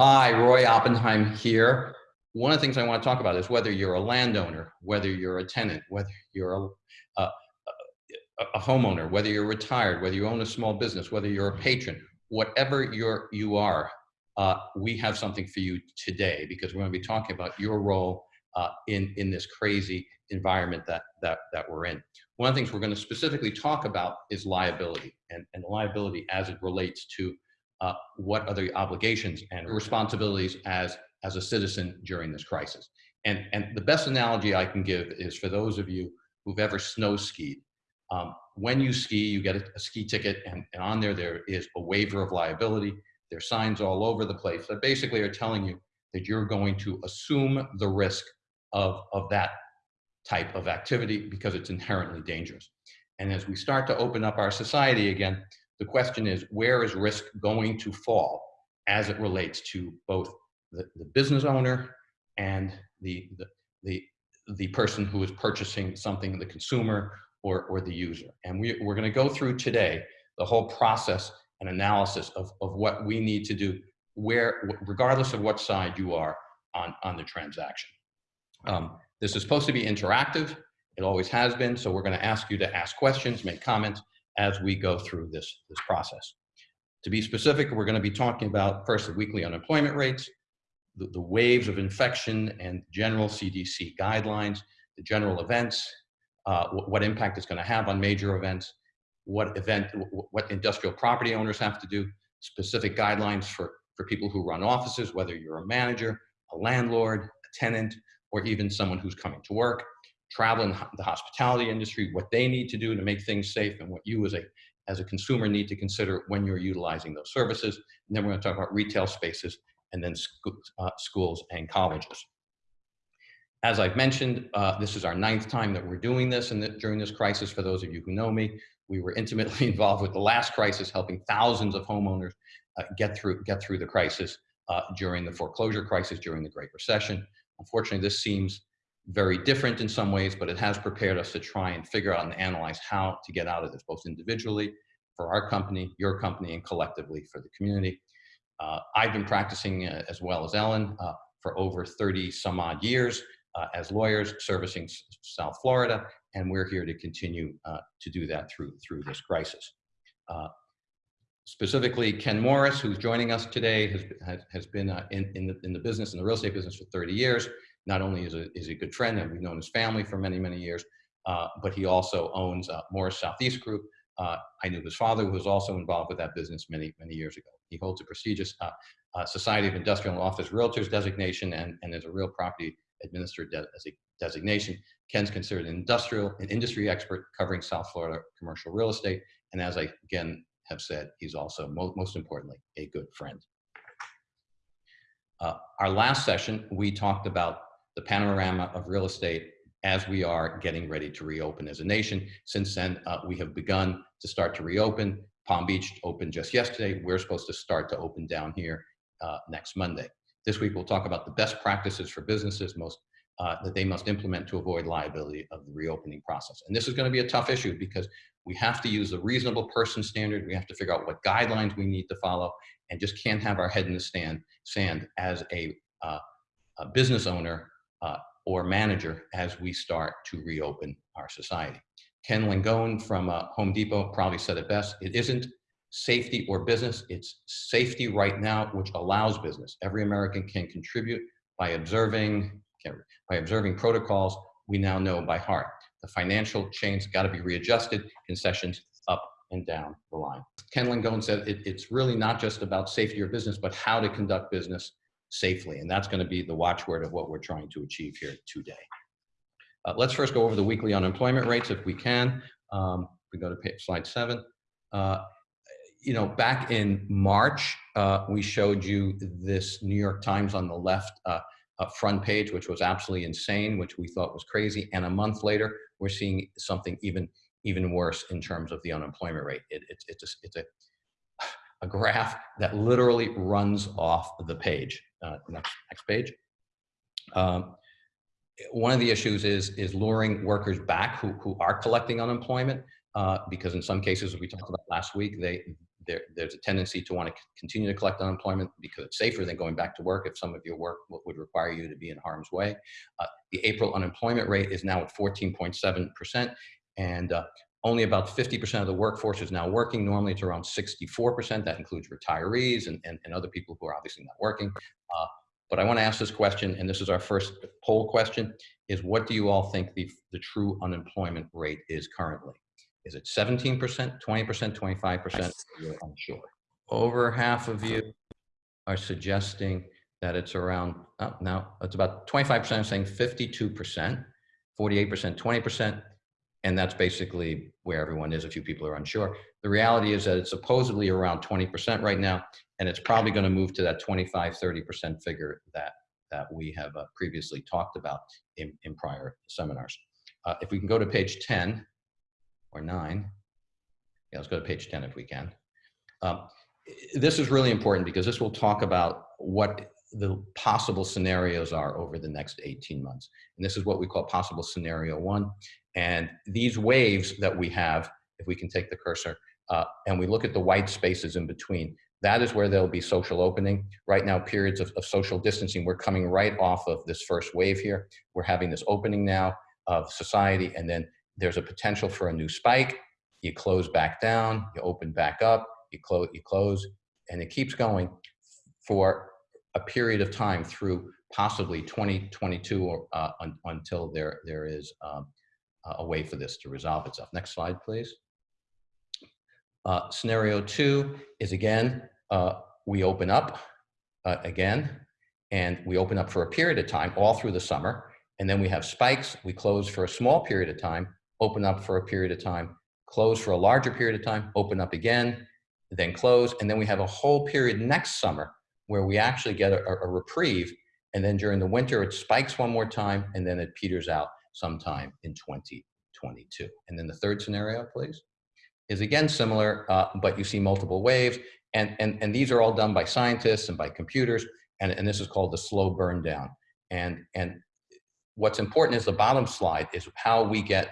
Hi, Roy Oppenheim here. One of the things I want to talk about is whether you're a landowner, whether you're a tenant, whether you're a, a, a, homeowner, whether you're retired, whether you own a small business, whether you're a patron, whatever you're, you are, uh, we have something for you today because we're going to be talking about your role uh, in, in this crazy environment that, that, that we're in. One of the things we're going to specifically talk about is liability and, and liability as it relates to uh, what are the obligations and responsibilities as, as a citizen during this crisis. And, and the best analogy I can give is for those of you who've ever snow skied. Um, when you ski, you get a, a ski ticket and, and on there, there is a waiver of liability. There are signs all over the place that basically are telling you that you're going to assume the risk of, of that type of activity because it's inherently dangerous. And as we start to open up our society again, the question is, where is risk going to fall as it relates to both the, the business owner and the, the, the, the person who is purchasing something, the consumer or, or the user. And we, we're gonna go through today the whole process and analysis of, of what we need to do where, regardless of what side you are on, on the transaction. Um, this is supposed to be interactive. It always has been. So we're gonna ask you to ask questions, make comments, as we go through this, this process. To be specific, we're going to be talking about first the weekly unemployment rates, the, the waves of infection and general CDC guidelines, the general events, uh, what, impact it's going to have on major events, what event, what industrial property owners have to do, specific guidelines for, for people who run offices, whether you're a manager, a landlord, a tenant, or even someone who's coming to work, travel and the hospitality industry, what they need to do to make things safe and what you as a, as a consumer need to consider when you're utilizing those services. And then we're gonna talk about retail spaces and then sc uh, schools and colleges. As I've mentioned, uh, this is our ninth time that we're doing this and during this crisis, for those of you who know me, we were intimately involved with the last crisis, helping thousands of homeowners uh, get, through, get through the crisis uh, during the foreclosure crisis, during the Great Recession. Unfortunately, this seems very different in some ways, but it has prepared us to try and figure out and analyze how to get out of this, both individually for our company, your company, and collectively for the community. Uh, I've been practicing uh, as well as Ellen uh, for over 30 some odd years uh, as lawyers servicing South Florida, and we're here to continue uh, to do that through, through this crisis. Uh, specifically, Ken Morris, who's joining us today, has, has, has been in, in, the, in the business, in the real estate business for 30 years not only is a, is a good friend and we've known his family for many, many years, uh, but he also owns uh, Morris Southeast Group. Uh, I knew his father who was also involved with that business many, many years ago. He holds a prestigious uh, uh, Society of Industrial Office Realtors designation and, and is a real property administrator de as a designation. Ken's considered an industrial, an industry expert covering South Florida commercial real estate. And as I, again, have said, he's also, mo most importantly, a good friend. Uh, our last session, we talked about the panorama of real estate as we are getting ready to reopen as a nation. Since then, uh, we have begun to start to reopen. Palm Beach opened just yesterday. We're supposed to start to open down here uh, next Monday. This week, we'll talk about the best practices for businesses most uh, that they must implement to avoid liability of the reopening process. And this is going to be a tough issue because we have to use the reasonable person standard. We have to figure out what guidelines we need to follow and just can't have our head in the stand, sand as a, uh, a business owner uh, or manager as we start to reopen our society. Ken Langone from uh, Home Depot probably said it best. It isn't safety or business, it's safety right now, which allows business. Every American can contribute by observing, by observing protocols we now know by heart. The financial chains got to be readjusted, concessions up and down the line. Ken Langone said it, it's really not just about safety or business, but how to conduct business safely. And that's going to be the watchword of what we're trying to achieve here today. Uh, let's first go over the weekly unemployment rates if we can. Um, we go to page, slide seven. Uh, you know, back in March, uh, we showed you this New York Times on the left uh, front page, which was absolutely insane, which we thought was crazy. And a month later, we're seeing something even even worse in terms of the unemployment rate. It, it, it's a, it's a a graph that literally runs off the page. Uh, next, next page. Um, one of the issues is, is luring workers back who, who are collecting unemployment uh, because in some cases, we talked about last week, they, there, there's a tendency to want to continue to collect unemployment because it's safer than going back to work if some of your work would require you to be in harm's way. Uh, the April unemployment rate is now at 14.7%, and uh, only about 50% of the workforce is now working. Normally it's around 64%. That includes retirees and, and, and other people who are obviously not working. Uh, but I want to ask this question, and this is our first poll question, is what do you all think the, the true unemployment rate is currently? Is it 17%, 20%, 25%? You're unsure. Over half of you are suggesting that it's around, oh, now it's about 25% saying 52%, 48%, 20%, and that's basically where everyone is. A few people are unsure. The reality is that it's supposedly around 20% right now, and it's probably going to move to that 25, 30% figure that, that we have uh, previously talked about in, in prior seminars. Uh, if we can go to page 10 or 9, yeah, let's go to page 10 if we can. Um, this is really important because this will talk about what the possible scenarios are over the next 18 months. And this is what we call possible scenario one. And these waves that we have, if we can take the cursor, uh, and we look at the white spaces in between, that is where there'll be social opening. Right now, periods of, of social distancing, we're coming right off of this first wave here. We're having this opening now of society, and then there's a potential for a new spike. You close back down, you open back up, you close, you close, and it keeps going for a period of time through possibly 2022 or, uh, un, until there, there is um, a way for this to resolve itself. Next slide, please. Uh, scenario two is again, uh, we open up uh, again, and we open up for a period of time all through the summer, and then we have spikes, we close for a small period of time, open up for a period of time, close for a larger period of time, open up again, then close, and then we have a whole period next summer where we actually get a, a reprieve, and then during the winter it spikes one more time, and then it peters out sometime in 2022. And then the third scenario, please, is again similar, uh, but you see multiple waves. And, and, and these are all done by scientists and by computers. And, and this is called the slow burn down. And, and what's important is the bottom slide is how we get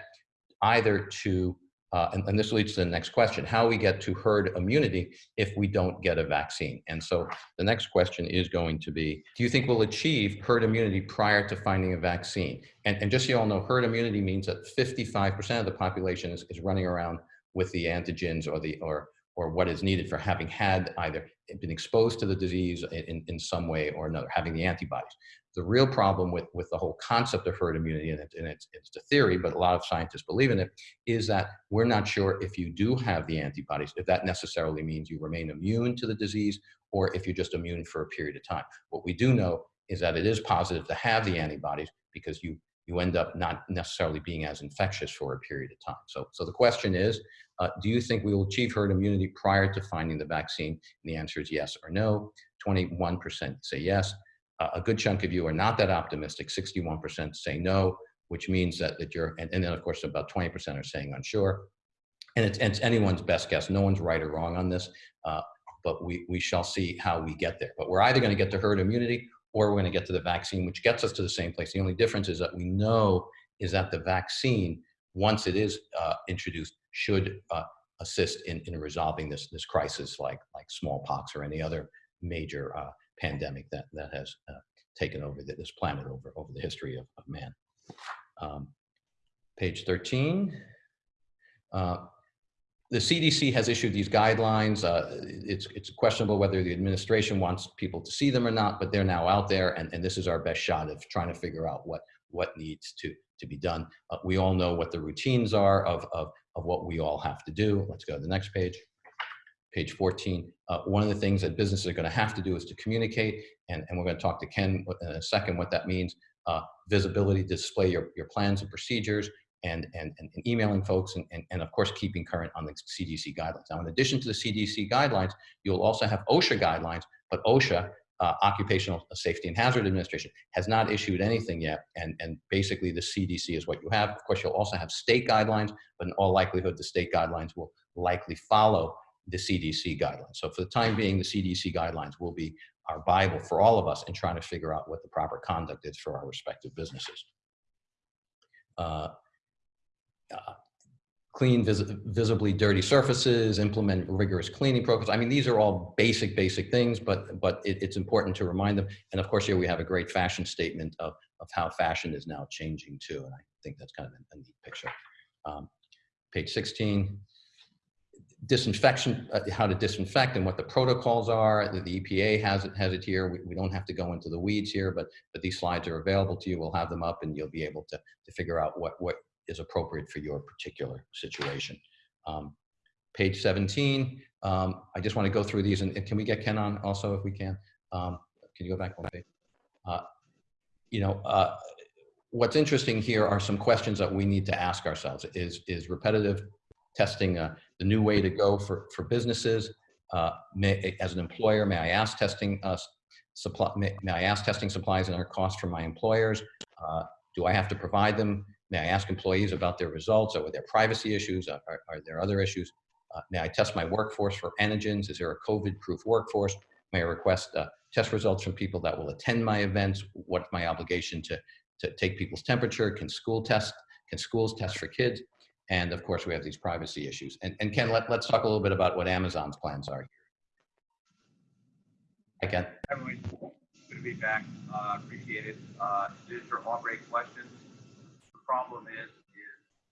either to uh, and, and, this leads to the next question, how we get to herd immunity if we don't get a vaccine. And so the next question is going to be, do you think we'll achieve herd immunity prior to finding a vaccine? And, and just so you all know, herd immunity means that 55% of the population is, is running around with the antigens or, the, or, or what is needed for having had either been exposed to the disease in, in some way or another, having the antibodies. The real problem with, with the whole concept of herd immunity, and, it, and it's, it's a theory, but a lot of scientists believe in it, is that we're not sure if you do have the antibodies, if that necessarily means you remain immune to the disease, or if you're just immune for a period of time. What we do know is that it is positive to have the antibodies because you, you end up not necessarily being as infectious for a period of time. So, so the question is, uh, do you think we will achieve herd immunity prior to finding the vaccine? And the answer is yes or no. 21% say yes, a good chunk of you are not that optimistic. 61% say no, which means that, that you're, and, and then of course about 20% are saying unsure. And it's, it's, anyone's best guess. No one's right or wrong on this, uh, but we, we shall see how we get there. But we're either gonna get to herd immunity or we're gonna get to the vaccine, which gets us to the same place. The only difference is that we know is that the vaccine, once it is uh, introduced, should uh, assist in, in resolving this, this crisis like, like smallpox or any other major uh, pandemic that, that has uh, taken over this planet over, over the history of, of man. Um, page 13. Uh, the CDC has issued these guidelines. Uh, it's, it's questionable whether the administration wants people to see them or not, but they're now out there, and, and this is our best shot of trying to figure out what, what needs to, to be done. Uh, we all know what the routines are of, of, of what we all have to do. Let's go to the next page page 14. Uh, one of the things that businesses are going to have to do is to communicate, and, and we're going to talk to Ken in a second what that means. Uh, visibility, display your, your plans and procedures, and, and, and, emailing folks, and, and, and of course keeping current on the CDC guidelines. Now, in addition to the CDC guidelines, you'll also have OSHA guidelines, but OSHA, uh, Occupational Safety and Hazard Administration, has not issued anything yet, and, and basically the CDC is what you have. Of course, you'll also have state guidelines, but in all likelihood, the state guidelines will likely follow the CDC guidelines. So for the time being, the CDC guidelines will be our Bible for all of us in trying to figure out what the proper conduct is for our respective businesses. Uh, uh, clean vis visibly dirty surfaces, implement rigorous cleaning protocols. I mean, these are all basic, basic things, but, but it, it's important to remind them. And of course, here we have a great fashion statement of, of how fashion is now changing too. And I think that's kind of a, a neat picture. Um, page 16, disinfection, uh, how to disinfect and what the protocols are. The, the EPA has it, has it here. We, we, don't have to go into the weeds here, but, but these slides are available to you. We'll have them up and you'll be able to, to figure out what, what is appropriate for your particular situation. Um, page 17, um, I just want to go through these and, and, can we get Ken on also if we can? Um, can you go back one page? Uh, you know, uh, what's interesting here are some questions that we need to ask ourselves. Is, is repetitive testing uh, the new way to go for, for businesses? Uh, may, as an employer, may I ask testing uh, supply, may, may, I ask testing supplies and their cost from my employers? Uh, do I have to provide them? May I ask employees about their results? Are there privacy issues? Are, are there other issues? Uh, may I test my workforce for antigens? Is there a COVID-proof workforce? May I request uh, test results from people that will attend my events? What's my obligation to, to take people's temperature? Can school test? Can schools test for kids? And of course, we have these privacy issues. And, and Ken, let, let's talk a little bit about what Amazon's plans are here. Hi, Ken. Everyone, good to be back. Uh, appreciate it. Uh, these are all great questions The problem is, is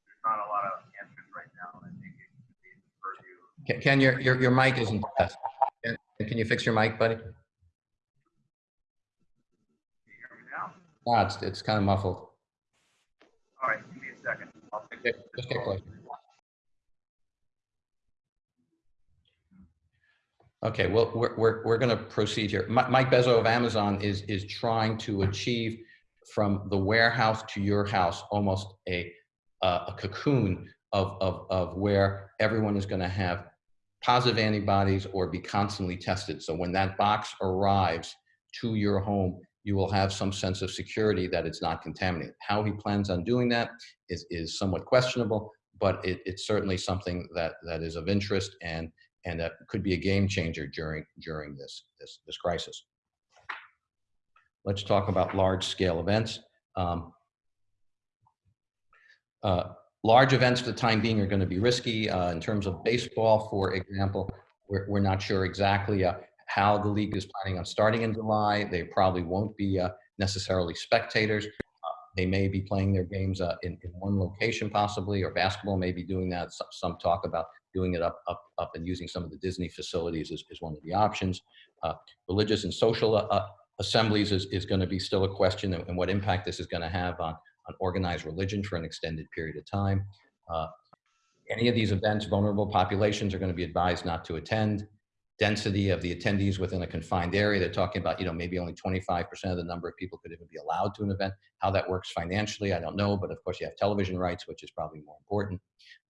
there's not a lot of answers right now. I think it could be purview. Ken, your, your, your mic isn't best. Can, can you fix your mic, buddy? Can you hear me now? Ah, it's, it's kind of muffled. All right, give me a second. I'll fix it. Just get. Okay, well, we're, we're, we're going to proceed here. Mike Bezos of Amazon is, is trying to achieve from the warehouse to your house, almost a, uh, a cocoon of, of, of where everyone is going to have positive antibodies or be constantly tested. So when that box arrives to your home, you will have some sense of security that it's not contaminated. How he plans on doing that is, is somewhat questionable, but it, it's certainly something that, that is of interest and, and that could be a game changer during, during this, this, this crisis. Let's talk about large scale events. Um, uh, large events for the time being are going to be risky. Uh, in terms of baseball, for example, we're, we're not sure exactly uh, how the league is planning on starting in July. They probably won't be uh, necessarily spectators. Uh, they may be playing their games uh, in, in one location possibly, or basketball may be doing that. Some, some talk about doing it up, up, up and using some of the Disney facilities is, is one of the options. religious and social assemblies is, is going to be still a question and, what impact this is going to have on, on organized religion for an extended period of time. Uh, any of these events, vulnerable populations are going to be advised not to attend. Density of the attendees within a confined area, they're talking about, you know, maybe only 25% of the number of people could even be allowed to an event. How that works financially, I don't know, but of course you have television rights, which is probably more important.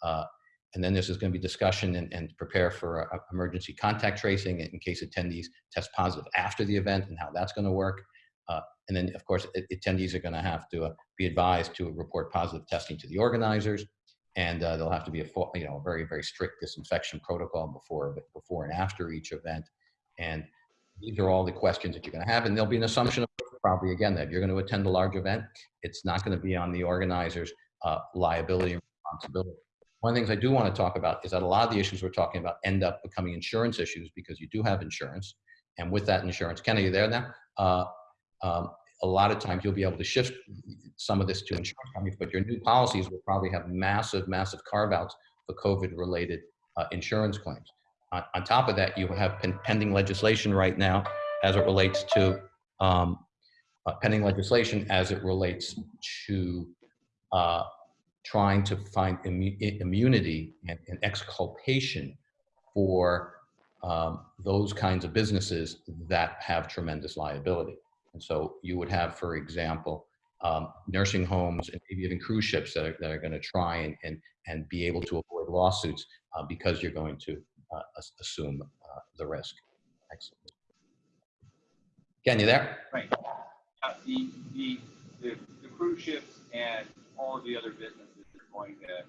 Uh, and then this is going to be discussion and, and prepare for a, emergency contact tracing in case attendees test positive after the event and how that's going to work. Uh, and then, of course, attendees are going to have to uh, be advised to report positive testing to the organizers. And uh, there'll have to be a you know a very very strict disinfection protocol before before and after each event. And these are all the questions that you're going to have. And there'll be an assumption probably again that you're going to attend a large event, it's not going to be on the organizer's uh, liability and responsibility. One of the things I do want to talk about is that a lot of the issues we're talking about end up becoming insurance issues because you do have insurance. And with that insurance, Ken, are you there now? Uh, um, a lot of times you'll be able to shift some of this to insurance companies, but your new policies will probably have massive, massive carve outs for COVID related uh, insurance claims. On, on, top of that, you have pen pending legislation right now as it relates to um, uh, pending legislation as it relates to uh, trying to find immu immunity and, and, exculpation for um, those kinds of businesses that have tremendous liability. And so you would have, for example, um, nursing homes and maybe even cruise ships that are, that are going to try and, and, and be able to avoid lawsuits uh, because you're going to uh, assume uh, the risk. Excellent. Ken, you there? Right. Uh, the, the, the, the cruise ships and all of the other businesses are going to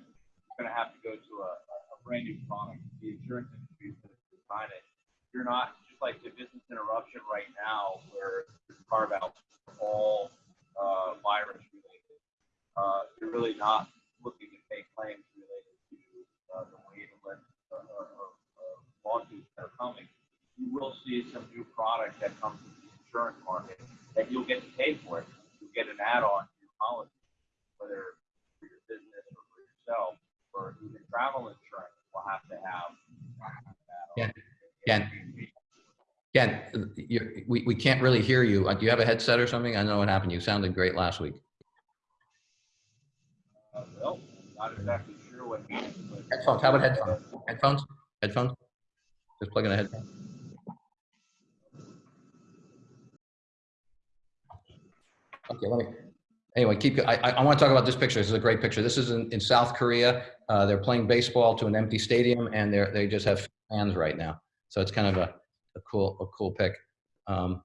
going to have to go to a, a brand new product. The insurance industry is going to design it. You're not like the business interruption right now where carve outs for all uh, virus related. Uh, you're really not looking to pay claims related to uh, the wave of uh, uh, uh, lawsuits that are coming. You will see some new product that comes to the insurance market that you'll get to pay for it. You'll get an add on to your policy, whether for your business or for yourself, or even travel insurance will have to have. Yeah. Yeah. Ken, we, we can't really hear you. Uh, Do you have a headset or something? I don't know what happened. You sounded great last week. Uh, well, not exactly sure what. happened, but- Headphones, how about headphones? Headphones? Headphones? Just plug in a headphone. Okay, let me, anyway, keep, I, I, I want to talk about this picture. This is a great picture. This is in, in South Korea. Uh, they're playing baseball to an empty stadium and they're, they just have fans right now. So it's kind of a, a cool, a cool pic. Um,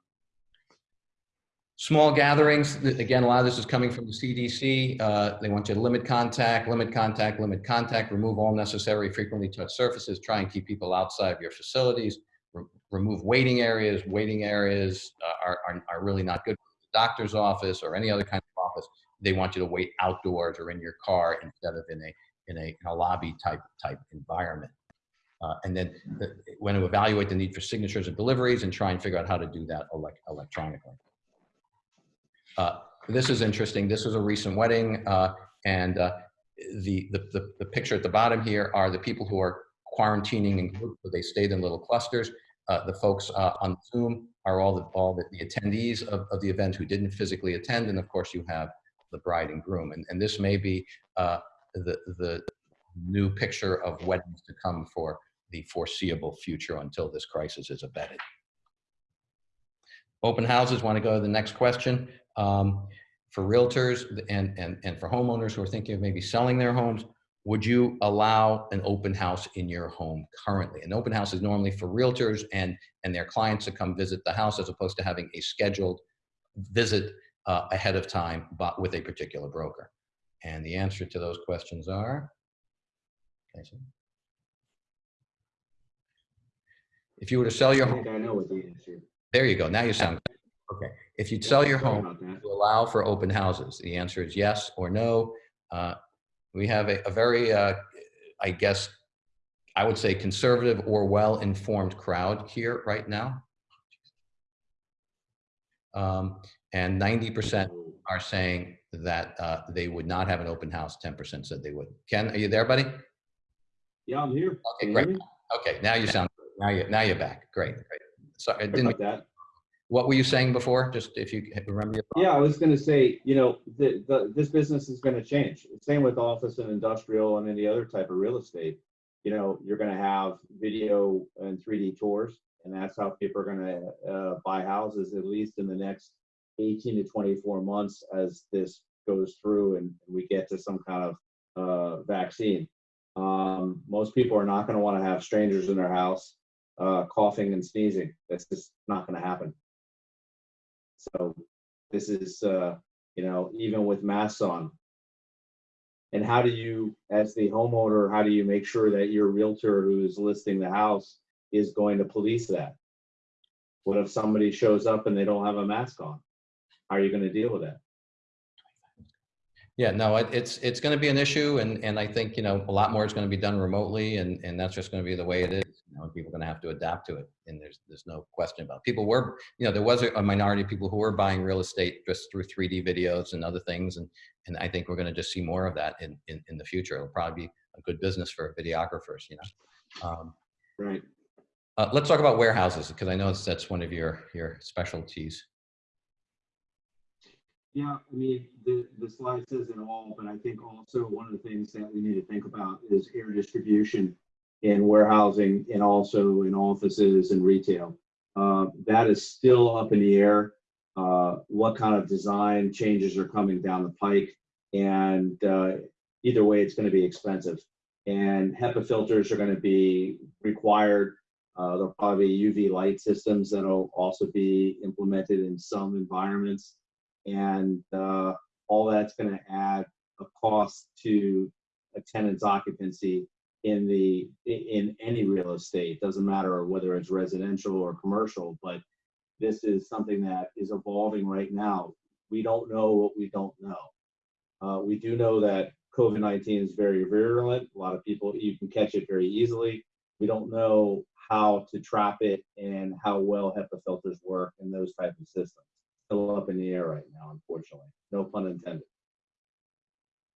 Small gatherings, again, a lot of this is coming from the CDC. Uh, They want you to limit contact, limit contact, limit contact, remove all necessary frequently touched surfaces, try and keep people outside of your facilities, re- remove waiting areas. Waiting areas uh, are, are, are really not good for the doctor's office or any other kind of office. They want you to wait outdoors or in your car instead of in a, in a, in a lobby type, type environment. Uh, And then the- when to evaluate the need for signatures and deliveries and try and figure out how to do that elec- electronically. Uh, This is interesting. This was a recent wedding, uh, and uh, the, the, the, the picture at the bottom here are the people who are quarantining in groups, they stayed in little clusters. Uh, The folks uh, on Zoom are all the, all the the attendees of, of the event who didn't physically attend, and of course you have the bride and groom. And, and this may be the, the new picture of weddings to come for the foreseeable future until this crisis is abated. Open houses, want to go to the next question. Um, For realtors and, and, and for homeowners who are thinking of maybe selling their homes, would you allow an open house in your home currently? An open house is normally for realtors and, and their clients to come visit the house as opposed to having a scheduled visit uh, ahead of time but with a particular broker. And the answer to those questions are, Casey? If you were to sell your I home, I know what the answer. there you go, now you sound, okay. If you'd sell your home, about that. to allow for open houses? The answer is yes or no. Uh, We have a, a very, uh, I guess, I would say conservative or well-informed crowd here right now. Um, And 90% are saying that uh, they would not have an open house, 10% said they would. Ken, are you there, buddy? Yeah, I'm here. Okay, great. Okay, now you sound, now you, now you're back. Great, great. Sorry, I didn't, about that. what were you saying before? Just if you remember your. Yeah, I was gonna say, you know, the, the, this business is gonna change. Same with office and industrial and any other type of real estate. You know, you're gonna have video and 3D tours, and that's how people are gonna, uh, buy houses, at least in the next 18 to 24 months as this goes through and we get to some kind of, uh, vaccine. Um, most people are not gonna wanna have strangers in their house, uh, coughing and sneezing. That's just not gonna happen. So this is, uh, you know, even with masks on. And how do you, as the homeowner, how do you make sure that your realtor who is listing the house is going to police that? What if somebody shows up and they don't have a mask on? How are you gonna deal with that? Yeah, no, it, it's, it's going to be an issue and, and I think, you know, a lot more is going to be done remotely and, and that's just going to be the way it is. You know, people are going to have to adapt to it and there's, there's no question about it. People were, you know, there was a minority of people who were buying real estate just through 3D videos and other things. And, and I think we're going to just see more of that in, in, in the future. It'll probably be a good business for videographers, you know. Um, Right. uh, let's talk about warehouses because I know that's, that's one of your, your specialties. Yeah, I mean, the, the slide says it all, but I think also one of the things that we need to think about is air distribution in warehousing and also in offices and retail. Uh, that is still up in the air. Uh, what kind of design changes are coming down the pike? And uh, either way, it's going to be expensive. And HEPA filters are going to be required. Uh, there'll probably be UV light systems that'll also be implemented in some environments and uh, all that's going to add a cost to a tenant's occupancy in the in any real estate doesn't matter whether it's residential or commercial but this is something that is evolving right now we don't know what we don't know uh, we do know that covid-19 is very virulent a lot of people you can catch it very easily we don't know how to trap it and how well HEPA filters work and those type of systems. Still up in the air right now, unfortunately. No pun intended.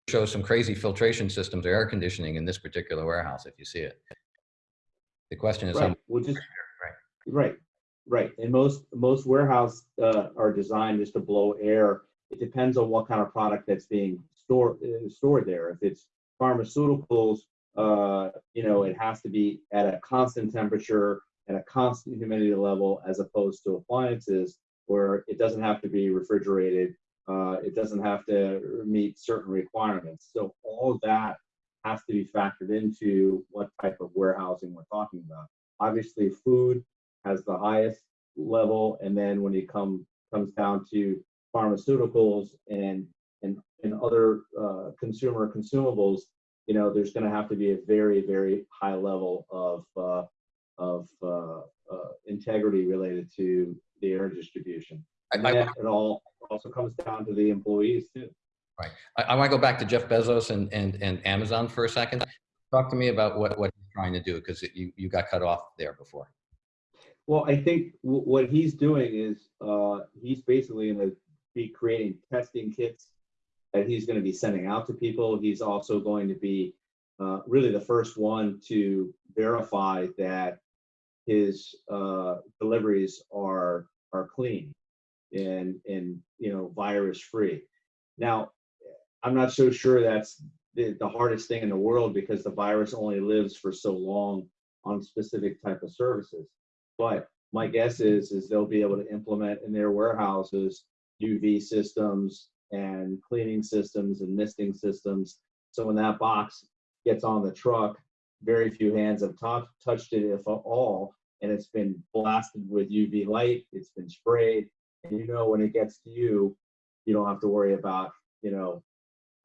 Shows some crazy filtration systems or air conditioning in this particular warehouse, if you see it. The question is, Right, which is, right, right. And most, most warehouse, uh, are designed just to blow air. It depends on what kind of product that's being stored, uh, stored there. If it's pharmaceuticals, uh, you know, it has to be at a constant temperature and a constant humidity level as opposed to appliances where it doesn't have to be refrigerated. Uh, it doesn't have to meet certain requirements. So all that has to be factored into what type of warehousing we're talking about. Obviously, food has the highest level, and then when it come comes down to pharmaceuticals and and and other uh, consumer consumables, you know, there's going to have to be a very very high level of uh, of uh, uh, integrity related to the air distribution. I, And I, then it all also comes down to the employees too. I, I want to go back to Jeff Bezos and, and, and Amazon for a second. Talk to me about what, what he's trying to do, because you, you got cut off there before. Well, I think what he's doing is uh, he's basically going to be creating testing kits that he's going to be sending out to people. He's also going to be uh, really the first one to verify that his uh, deliveries are are clean and and you know virus free. Now, I'm not so sure that's the, the hardest thing in the world because the virus only lives for so long on specific type of services. But my guess is is they'll be able to implement in their warehouses UV systems and cleaning systems and misting systems. So when that box gets on the truck, very few hands have tou- touched it, if at all, and it's been blasted with UV light. It's been sprayed, and you know when it gets to you, you don't have to worry about you know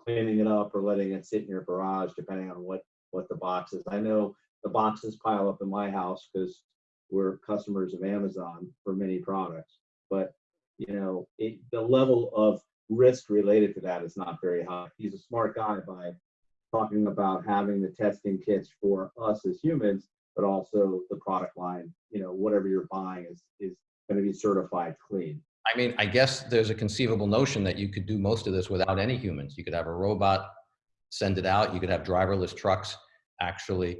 cleaning it up or letting it sit in your garage, depending on what what the box is. I know the boxes pile up in my house because we're customers of Amazon for many products, but you know it, the level of risk related to that is not very high. He's a smart guy by talking about having the testing kits for us as humans, but also the product line. You know, whatever you're buying is is going to be certified clean. I mean, I guess there's a conceivable notion that you could do most of this without any humans. You could have a robot send it out. You could have driverless trucks actually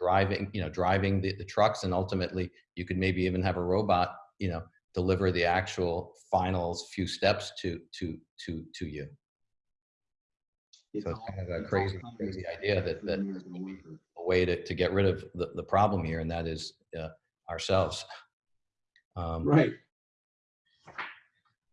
driving, you know, driving the, the trucks. And ultimately you could maybe even have a robot, you know, deliver the actual finals few steps to, to, to, to you. So it's kind of a crazy, crazy idea that, that there's gonna be a way to, to get rid of the, the problem here, and that is uh, ourselves. Um, Right.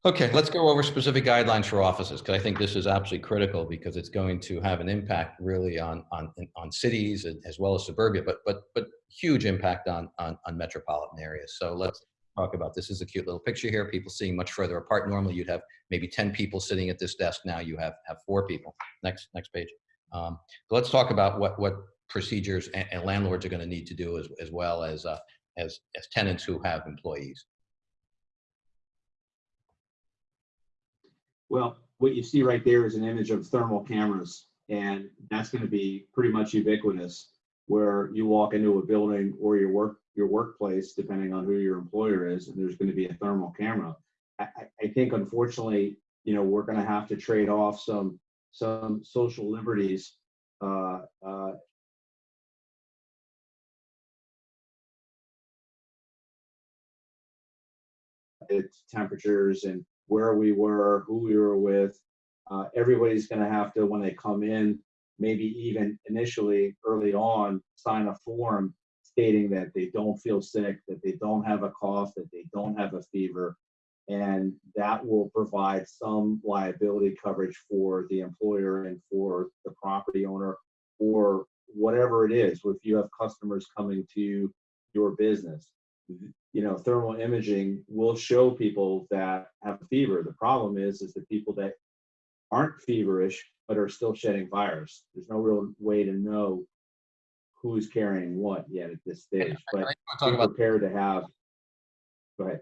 Okay, let's go over specific guidelines for offices, because I think this is absolutely critical because it's going to have an impact really on, on, on cities and- as well as suburbia, but, but, but huge impact on, on, on metropolitan areas. So let's talk about, this is a cute little picture here, people sitting much further apart. Normally you'd have maybe 10 people sitting at this desk. Now you have, have four people. Next, next page. Um, so let's talk about what, what procedures and, and landlords are going to need to do as, as well as, uh, as, as tenants who have employees. Well, what you see right there is an image of thermal cameras, and that's going to be pretty much ubiquitous. Where you walk into a building or your work your workplace, depending on who your employer is, and there's going to be a thermal camera. I, I- think, unfortunately, you know, we're going to have to trade off some some social liberties. Uh, uh, temperatures and where we were, who we were with. Uh, everybody's going to have to, when they come in, maybe even initially early on, sign a form stating that they don't feel sick, that they don't have a cough, that they don't have a fever. And that will provide some liability coverage for the employer and for the property owner or whatever it is. If you have customers coming to your business, you know, thermal imaging will show people that have a fever. The problem is, is the people that aren't feverish but are still shedding virus. There's no real way to know who's carrying what yet at this stage. But I want to be talk about prepared to have. Go ahead.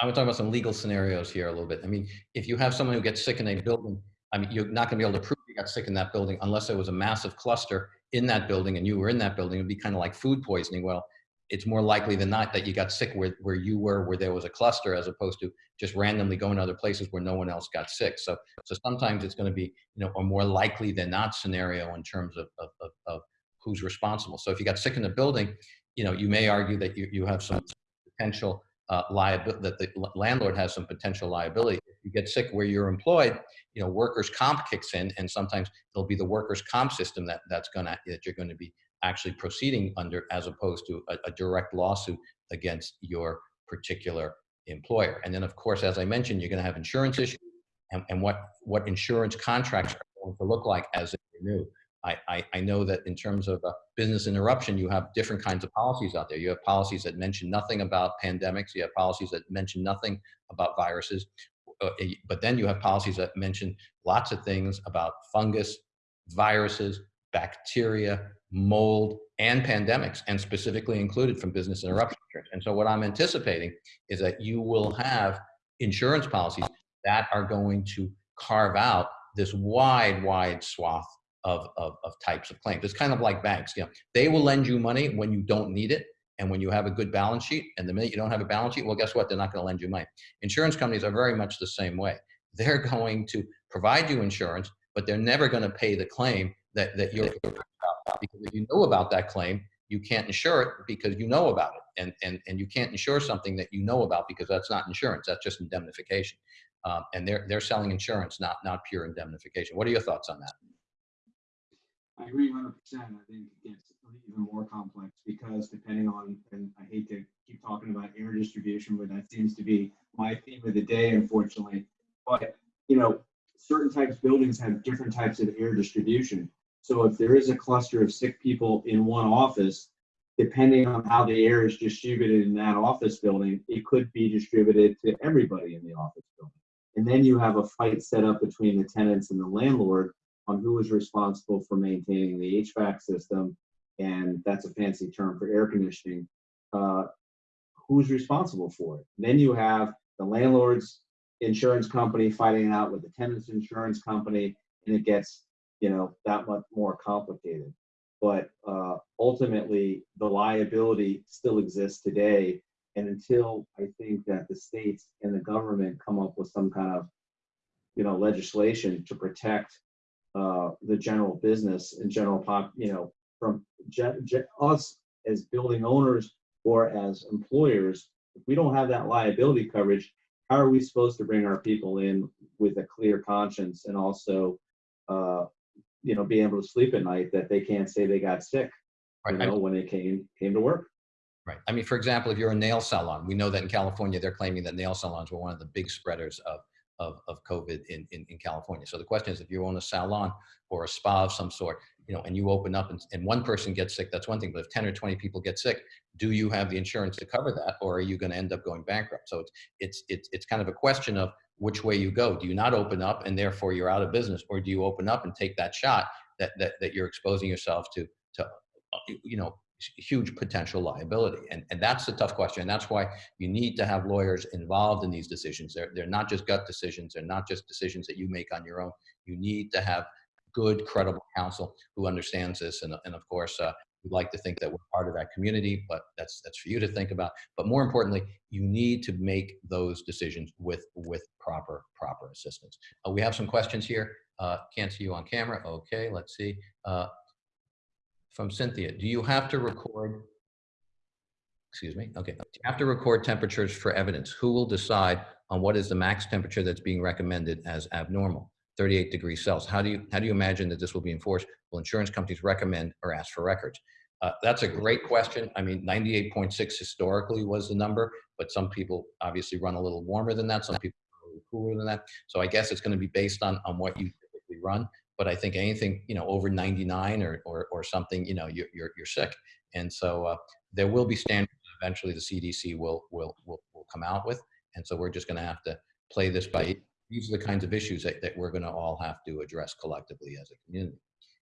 I'm talking about some legal scenarios here a little bit. I mean, if you have someone who gets sick in a building, I mean, you're not going to be able to prove you got sick in that building unless there was a massive cluster in that building and you were in that building. It'd be kind of like food poisoning. Well, it's more likely than not that you got sick where, where you were, where there was a cluster, as opposed to just randomly going to other places where no one else got sick. So, so sometimes it's going to be, you know, a more likely than not scenario in terms of, of, of, of who's responsible. So if you got sick in the building, you know, you may argue that you, you have some potential uh, liability, that the landlord has some potential liability. If you get sick where you're employed, you know, workers' comp kicks in, and sometimes it'll be the workers' comp system that that's gonna that you're going to be actually proceeding under, as opposed to a, a direct lawsuit against your particular employer. And then, of course, as I mentioned, you're going to have insurance issues, and, and what what insurance contracts are going to look like as they renew. I, I, I know that in terms of uh, business interruption, you have different kinds of policies out there. You have policies that mention nothing about pandemics. You have policies that mention nothing about viruses. Uh, but then you have policies that mention lots of things about fungus, viruses, bacteria, mold, and pandemics, and specifically included from business interruption insurance. And so what I'm anticipating is that you will have insurance policies that are going to carve out this wide, wide swath of, of, of types of claims. It's kind of like banks. You know, they will lend you money when you don't need it and when you have a good balance sheet. And the minute you don't have a balance sheet, well, guess what? They're not going to lend you money. Insurance companies are very much the same way. They're going to provide you insurance, but they're never going to pay the claim that, that you're about. Because if you know about that claim, you can't insure it because you know about it. And, and, and you can't insure something that you know about because that's not insurance, that's just indemnification. Um, and they're, they're selling insurance, not, not pure indemnification. What are your thoughts on that? I agree 100%. I think it gets even more complex because depending on, and I hate to keep talking about air distribution, but that seems to be my theme of the day, unfortunately. But, you know, certain types of buildings have different types of air distribution. So if there is a cluster of sick people in one office, depending on how the air is distributed in that office building, it could be distributed to everybody in the office building. And then you have a fight set up between the tenants and the landlord on who is responsible for maintaining the HVAC system, and that's a fancy term for air conditioning. Uh, who's responsible for it? Then you have the landlord's insurance company fighting out with the tenant's insurance company, and it gets you know that much more complicated. But uh, ultimately, the liability still exists today, and until I think that the states and the government come up with some kind of you know legislation to protect uh, the general business and general pop, you know, from us as building owners or as employers, if we don't have that liability coverage, how are we supposed to bring our people in with a clear conscience and also, uh, you know, be able to sleep at night that they can't say they got sick, right. you know, I mean, when they came came to work. Right. I mean, for example, if you're a nail salon, we know that in California, they're claiming that nail salons were one of the big spreaders of of, of COVID in, in, in, California. So the question is, if you own a salon or a spa of some sort, you know, and you open up and, and one person gets sick, that's one thing. But if 10 or 20 people get sick, do you have the insurance to cover that, or are you going to end up going bankrupt? So it's it's it's it's kind of a question of which way you go. Do you not open up and therefore you're out of business, or do you open up and take that shot that that that you're exposing yourself to to uh, you know huge potential liability. And, and that's the tough question. And that's why you need to have lawyers involved in these decisions. They're, they're not just gut decisions. They're not just decisions that you make on your own. You need to have good, credible counsel who understands this. And, and of course, uh, we'd like to think that we're part of that community, but that's, that's for you to think about. But more importantly, you need to make those decisions with, with proper, proper assistance. Uh, we have some questions here. Uh, can't see you on camera. Okay, let's see. Uh, from Cynthia. Do you have to record, excuse me, okay. Do you have to record temperatures for evidence? Who will decide on what is the max temperature that's being recommended as abnormal? 38 degrees Celsius. How do you, how do you imagine that this will be enforced? Will insurance companies recommend or ask for records? Uh, that's a great question. I mean, 98.6 historically was the number, but some people obviously run a little warmer than that. Some people cooler than that. So I guess it's going to be based on, on what you typically run but I think anything, you know, over 99 or, or, or something, you know, you're, you're, you're sick. And so uh, there will be standards eventually the CDC will, will, will, will come out with. And so we're just going to have to play this by, these are the kinds of issues that, that we're going to all have to address collectively as a community.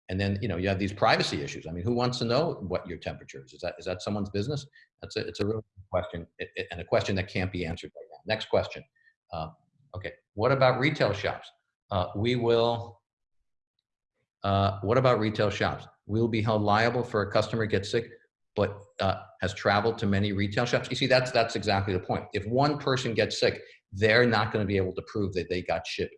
And then, you know, you have these privacy issues. I mean, who wants to know what your temperature is? Is that, is that someone's business? That's a, it's a real question it, it, and a question that can't be answered right now. Next question. Uh, okay. What about retail shops? Uh, we will, uh, what about retail shops? We'll be held liable for a customer gets sick but uh, has traveled to many retail shops. You see, that's that's exactly the point. If one person gets sick, they're not going to be able to prove that they got ship,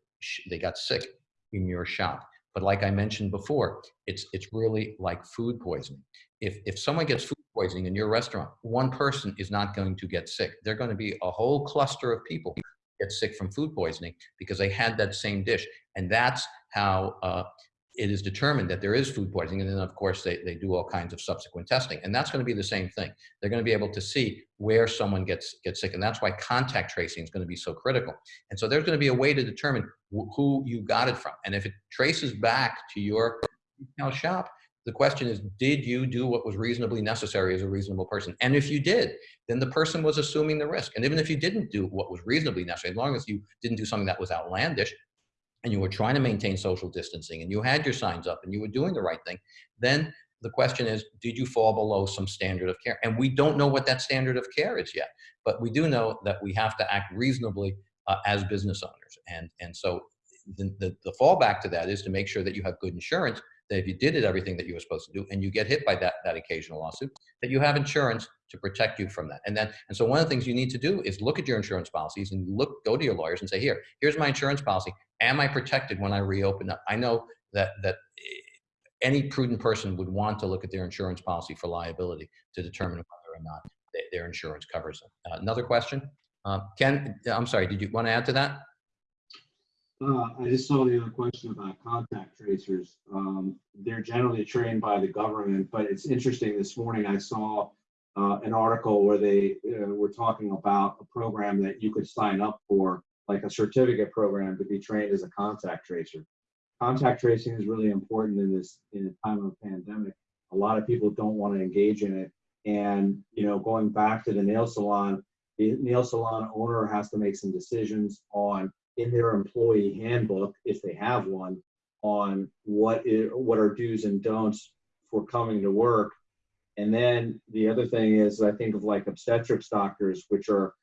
they got sick in your shop. But like I mentioned before, it's it's really like food poisoning. If if someone gets food poisoning in your restaurant, one person is not going to get sick. They're going to be a whole cluster of people get sick from food poisoning because they had that same dish, and that's how uh, it is determined that there is food poisoning. And then of course they, they do all kinds of subsequent testing. And that's gonna be the same thing. They're gonna be able to see where someone gets, gets sick. And that's why contact tracing is gonna be so critical. And so there's gonna be a way to determine who you got it from. And if it traces back to your retail shop, the question is, did you do what was reasonably necessary as a reasonable person? And if you did, then the person was assuming the risk. And even if you didn't do what was reasonably necessary, as long as you didn't do something that was outlandish, and you were trying to maintain social distancing and you had your signs up and you were doing the right thing, then the question is, did you fall below some standard of care? And we don't know what that standard of care is yet, but we do know that we have to act reasonably uh, as business owners. And, and so the, the, the fallback to that is to make sure that you have good insurance that if you did it everything that you were supposed to do and you get hit by that, that occasional lawsuit, that you have insurance to protect you from that. And then, and so one of the things you need to do is look at your insurance policies and look, go to your lawyers and say, here, here's my insurance policy. Am I protected when I reopen up? I know that, that any prudent person would want to look at their insurance policy for liability to determine whether or not their insurance covers them. Uh, another question? Uh, Ken, I'm sorry, did you want to add to that? Uh, I just saw the other question about contact tracers. Um, they're generally trained by the government, but it's interesting. This morning I saw uh, an article where they uh, were talking about a program that you could sign up for, like a certificate program to be trained as a contact tracer. Contact tracing is really important in this in a time of pandemic. A lot of people don't want to engage in it. And, you know, going back to the nail salon, the nail salon owner has to make some decisions on in their employee handbook, if they have one, on what is, what are do's and don'ts for coming to work. And then the other thing is, I think of like obstetrics doctors, which are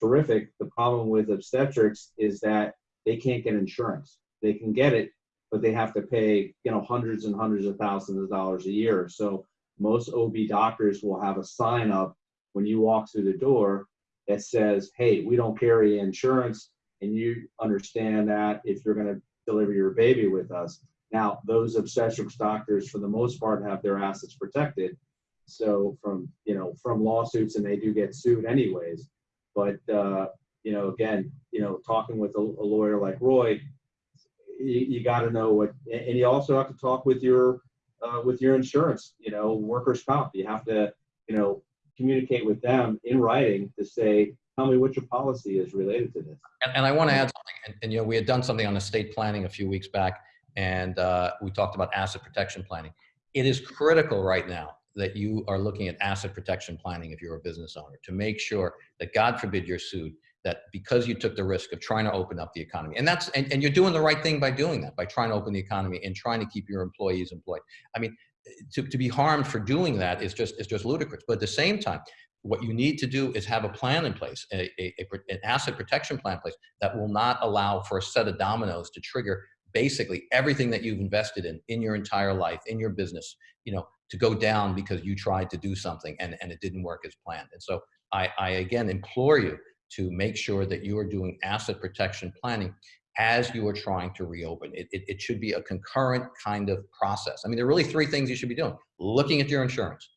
terrific. The problem with obstetrics is that they can't get insurance. They can get it, but they have to pay, you know, hundreds and hundreds of thousands of dollars a year. So most OB doctors will have a sign up when you walk through the door that says, hey, we don't carry insurance and you understand that if you're going to deliver your baby with us. Now, those obstetrics doctors, for the most part, have their assets protected. So from you know from lawsuits, and they do get sued anyways. But uh, you know, again, you know, talking with a, a lawyer like Roy, you, you got to know what, and you also have to talk with your uh, with your insurance. You know, workers' comp. You have to you know communicate with them in writing to say tell me what your policy is related to this. And, and I want to add something. And, and, you know, we had done something on estate planning a few weeks back, and uh, we talked about asset protection planning. It is critical right now that you are looking at asset protection planning if you're a business owner to make sure that, God forbid, you're sued. That because you took the risk of trying to open up the economy, and that's and, and you're doing the right thing by doing that, by trying to open the economy and trying to keep your employees employed. I mean, to, to be harmed for doing that is just is just ludicrous. But at the same time, what you need to do is have a plan in place, a, a, a, an asset protection plan in place that will not allow for a set of dominoes to trigger basically everything that you've invested in in your entire life, in your business, you know, to go down because you tried to do something and, and it didn't work as planned. And so I, I again implore you to make sure that you are doing asset protection planning as you are trying to reopen. It, it, it should be a concurrent kind of process. I mean, there are really three things you should be doing. Looking at your insurance,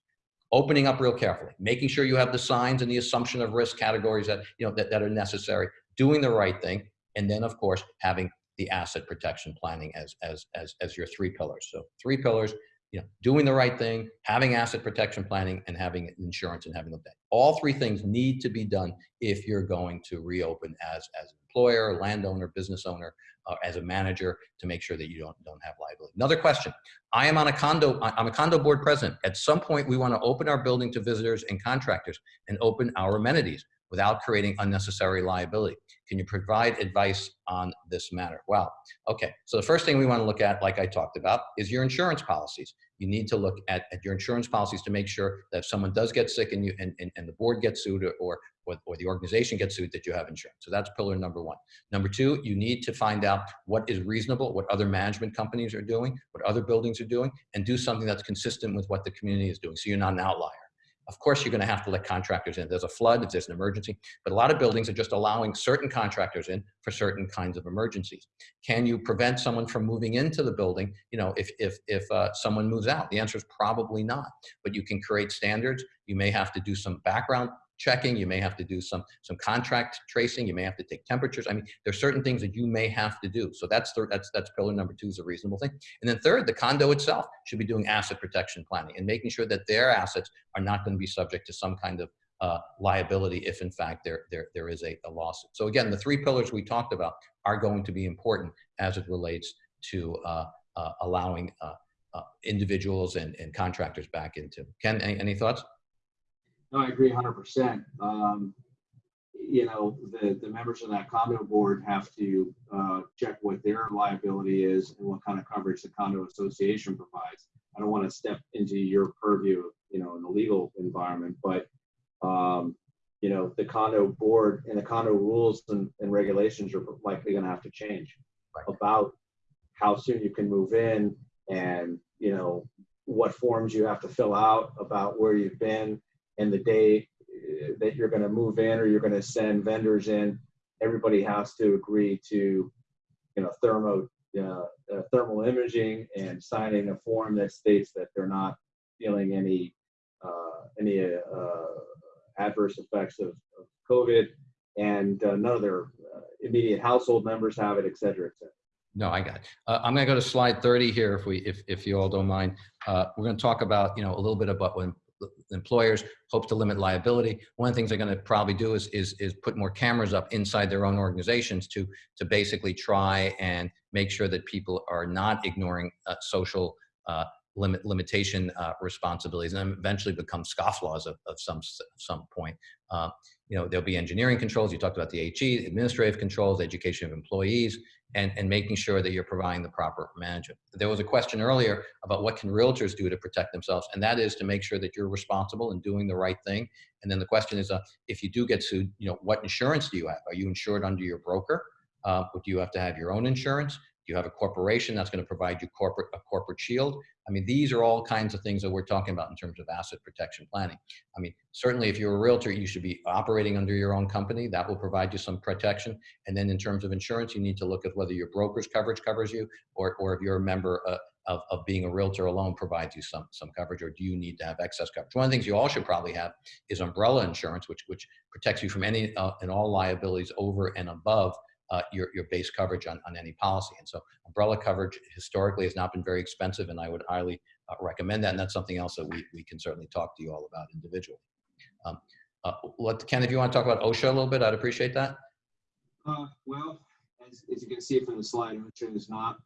opening up real carefully, making sure you have the signs and the assumption of risk categories that, you know, that, that are necessary, doing the right thing, and then of course, having the asset protection planning as, as, as, as your three pillars. So three pillars, you know, doing the right thing, having asset protection planning, and having insurance and having the debt. All three things need to be done if you're going to reopen as, as employer, landowner, business owner, uh, as a manager to make sure that you don't, don't have liability. Another question. I am on a condo, I'm a condo board president. At some point, we want to open our building to visitors and contractors and open our amenities without creating unnecessary liability. Can you provide advice on this matter? Well, okay. So the first thing we want to look at, like I talked about, is your insurance policies. You need to look at, at your insurance policies to make sure that if someone does get sick and, you, and, and, and the board gets sued or, or, the organization gets sued, that you have insurance. So that's pillar number one. Number two, you need to find out what is reasonable, what other management companies are doing, what other buildings are doing, and do something that's consistent with what the community is doing. So you're not an outlier. Of course, you're going to have to let contractors in. There's a flood, if there's an emergency, but a lot of buildings are just allowing certain contractors in for certain kinds of emergencies. Can you prevent someone from moving into the building? You know, if if if uh, someone moves out, the answer is probably not. But you can create standards. You may have to do some background checking. You may have to do some some contract tracing. You may have to take temperatures. I mean, there's certain things that you may have to do. So that's third. That's that's pillar number two is a reasonable thing. And then third, the condo itself should be doing asset protection planning and making sure that their assets are not going to be subject to some kind of uh, liability if in fact there there there is a, a lawsuit. So again, the three pillars we talked about are going to be important as it relates to uh, uh, allowing uh, uh, individuals and, and contractors back into. Ken, any, any thoughts? No, I agree hundred percent. Um, you know, the, the members of that condo board have to, uh, check what their liability is and what kind of coverage the condo association provides. I don't want to step into your purview, you know, in the legal environment, but, um, you know, the condo board and the condo rules and, and regulations are likely going to have to change Right. about how soon you can move in and, you know, what forms you have to fill out about where you've been and the day uh, that you're going to move in or you're going to send vendors in, everybody has to agree to, you know, thermo, uh, uh, thermal imaging and signing a form that states that they're not feeling any, uh, any uh, adverse effects of, of COVID, and uh, none of their immediate household members have it, et cetera, et cetera. No, I got it. I'm going to go to slide 30 here, if we, if, if you all don't mind. Uh, we're going to talk about, you know, a little bit about when employers hope to limit liability. One of the things they're going to probably do is, is, is put more cameras up inside their own organizations to, to basically try and make sure that people are not ignoring uh, social uh, limit limitation uh, responsibilities and eventually become scofflaws of, of some some point. Uh, you know, there'll be engineering controls. You talked about the HE, administrative controls, education of employees, and, and making sure that you're providing the proper management. There was a question earlier about what can realtors do to protect themselves, and that is to make sure that you're responsible and doing the right thing. And then the question is, uh, if you do get sued, you know, what insurance do you have? Are you insured under your broker? Uh, do you have to have your own insurance? You have a corporation that's going to provide you corporate a corporate shield? I mean, these are all kinds of things that we're talking about in terms of asset protection planning. I mean, certainly if you're a realtor, you should be operating under your own company. That will provide you some protection. And then in terms of insurance, you need to look at whether your broker's coverage covers you or, or if you're a member uh, of, of being a realtor alone provides you some, some coverage or do you need to have excess coverage? One of the things you all should probably have is umbrella insurance, which, which protects you from any uh, and all liabilities over and above uh, your, your base coverage on, on any policy. And so umbrella coverage historically has not been very expensive and I would highly uh, recommend that. And that's something else that we, we can certainly talk to you all about individually. Um, uh, Ken, if you want to talk about OSHA a little bit, I'd appreciate that. Uh, well, as, as you can see from the slide, OSHA is not,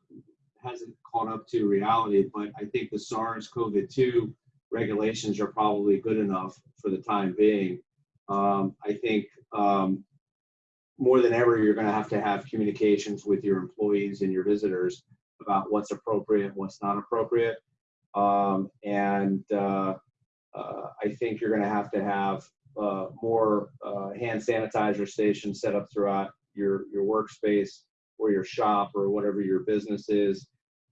hasn't caught up to reality, but I think the SARS-CoV-2 regulations are probably good enough for the time being. Um, I think um, more than ever, you're going to have to have communications with your employees and your visitors about what's appropriate, what's not appropriate. Um, and uh, uh, I think you're going to have to have uh, more uh, hand sanitizer stations set up throughout your, your workspace or your shop or whatever your business is.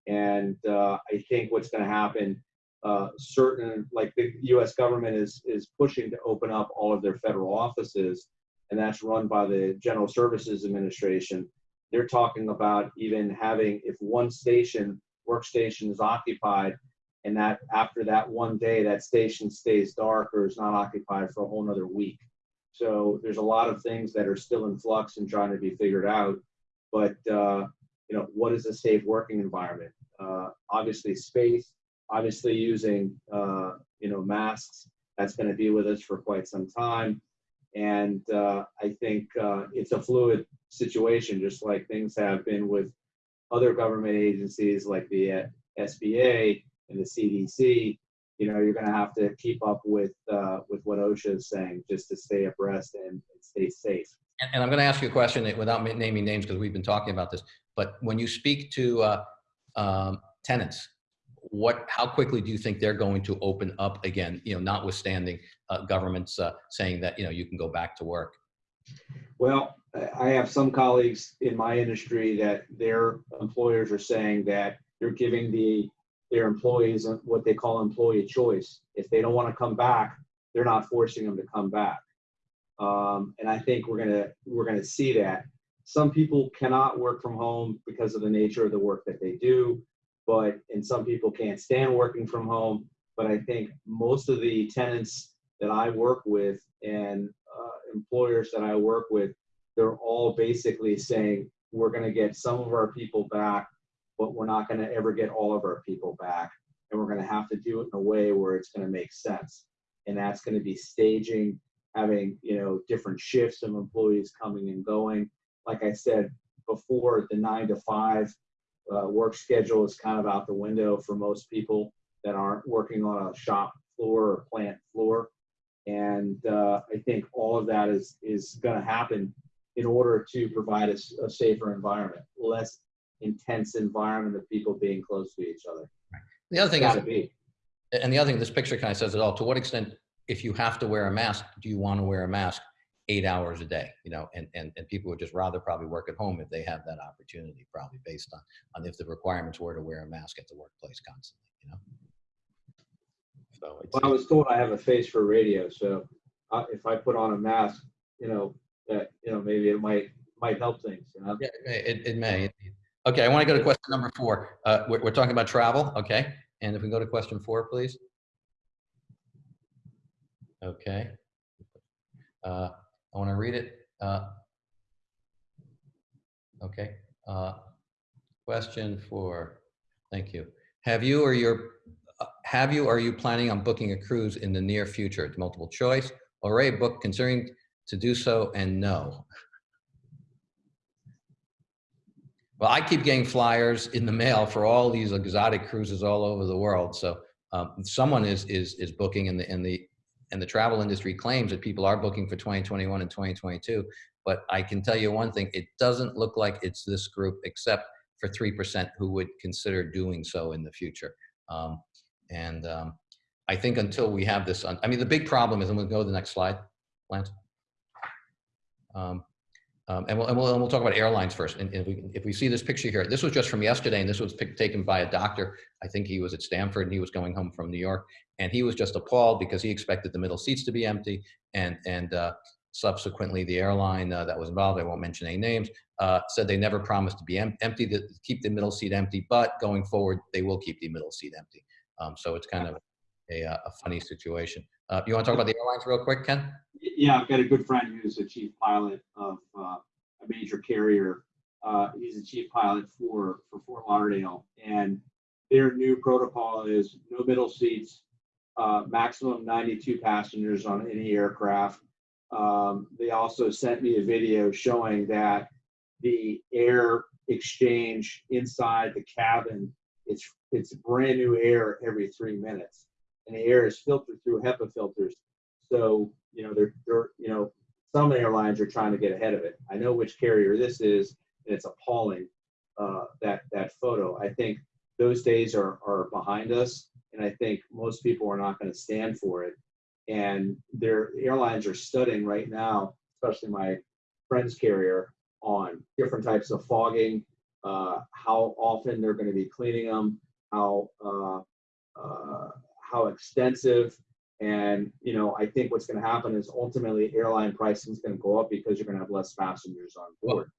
And uh, I think what's going to happen, uh, certain, like the US government is, is pushing to open up all of their federal offices and that's run by the General Services Administration. They're talking about even having, if one station, workstation is occupied, and that after that one day, that station stays dark or is not occupied for a whole nother week. So there's a lot of things that are still in flux and trying to be figured out. But, uh, you know, what is a safe working environment? Uh, obviously space, obviously using, uh, you know, masks. That's going to be with us for quite some time. And uh, I think uh, it's a fluid situation, just like things have been with other government agencies like the uh, SBA and the CDC. You know, you're going to have to keep up with uh, with what OSHA is saying just to stay abreast and, stay safe. And, and I'm going to ask you a question without naming names because we've been talking about this. But when you speak to uh, um, tenants, what how quickly do you think they're going to open up again you know notwithstanding uh, governments uh, saying that you know you can go back to work well i have some colleagues in my industry that their employers are saying that they're giving the their employees what they call employee choice if they don't want to come back they're not forcing them to come back. Um, and I think we're gonna we're gonna see that. Some people cannot work from home because of the nature of the work that they do, but and some people can't stand working from home. But I think most of the tenants that I work with and uh, employers that I work with, they're all basically saying we're going to get some of our people back, but we're not going to ever get all of our people back, and we're going to have to do it in a way where it's going to make sense. And that's going to be staging, having you know different shifts of employees coming and going. Like I said before, the nine to five uh, work schedule is kind of out the window for most people that aren't working on a shop floor or plant floor. And uh, I think all of that is is going to happen in order to provide a, a, safer environment, less intense environment of people being close to each other. The other thing is, be. and the other thing, this picture kind of says it all. To what extent, if you have to wear a mask, do you want to wear a mask eight hours a day? You know, and and and people would just rather probably work at home if they have that opportunity, probably based on on if the requirements were to wear a mask at the workplace constantly. You know. So it's, Well, I was told I have a face for radio, so uh, if I put on a mask, you know, that you know maybe it might might help things. You know. Yeah, it, may- it, it may. Okay, I want to go to question number four. Uh, we're, we're talking about travel, okay? And if we go to question four, please. Okay. Uh, I want to read it. Uh, okay. Uh, question four. Thank you. Have you or your have you are you planning on booking a cruise in the near future? It's multiple choice. Already booked, considering to do so, and no. Well, I keep getting flyers in the mail for all these exotic cruises all over the world. So um, someone is is is booking, and the and the and the travel industry claims that people are booking for 2021 and 2022. But I can tell you one thing: it doesn't look like it's this group, except for three percent who would consider doing so in the future. Um, and um, I think until we have this, I mean, the big problem is, I'm going to go to the next slide, Lance. Um, um, and, we'll, and, we'll, and we'll talk about airlines first. And, if, we, if we see this picture here, this was just from yesterday, and this was taken by a doctor. I think he was at Stanford, and he was going home from New York, and he was just appalled because he expected the middle seats to be empty, and and uh, subsequently the airline uh, that was involved, I won't mention any names, uh, said they never promised to be em- empty, to keep the middle seat empty, but going forward they will keep the middle seat empty. Um, so it's kind of a, uh, a funny situation. Uh, you want to talk about the airlines real quick, Ken? Yeah, I've got a good friend who's a chief pilot of uh, a major carrier. Uh, he's a chief pilot for for Fort Lauderdale, and their new protocol is no middle seats, uh, maximum 92 passengers on any aircraft. Um, they also sent me a video showing that the air exchange inside the cabin it's it's brand new air every three minutes, and the air is filtered through HEPA filters. So you know they're they're you know some airlines are trying to get ahead of it. I know which carrier this is, and it's appalling uh, that that photo. I think those days are are behind us, and I think most people are not going to stand for it. And their airlines are studying right now, especially my friend's carrier, on different types of fogging, uh, how often they're going to be cleaning them, how uh, uh, how extensive, and you know I think what's going to happen is ultimately airline pricing is going to go up because you're going to have less passengers on board.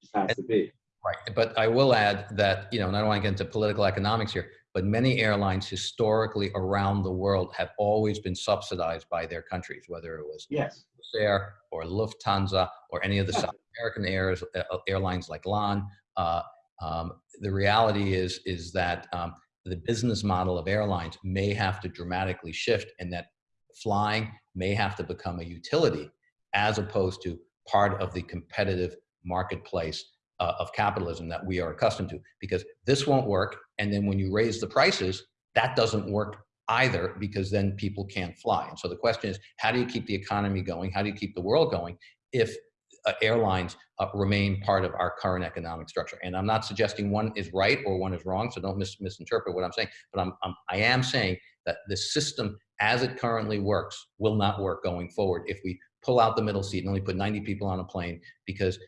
Just has to be. Right, but I will add that, you know, and I don't want to get into political economics here, but many airlines historically around the world have always been subsidized by their countries, whether it was Yes. Air or Lufthansa or any of the South American airs, uh, airlines like LAN. Uh, um, the reality is is that um, the business model of airlines may have to dramatically shift, and that flying may have to become a utility as opposed to part of the competitive marketplace uh, of capitalism that we are accustomed to. Because this won't work, and then when you raise the prices, that doesn't work either because then people can't fly. And so the question is, how do you keep the economy going? How do you keep the world going if uh, airlines uh, remain part of our current economic structure? And I'm not suggesting one is right or one is wrong, so don't mis misinterpret what I'm saying. But I'm, I'm I am saying that the system as it currently works will not work going forward if we pull out the middle seat and only put 90 people on a plane because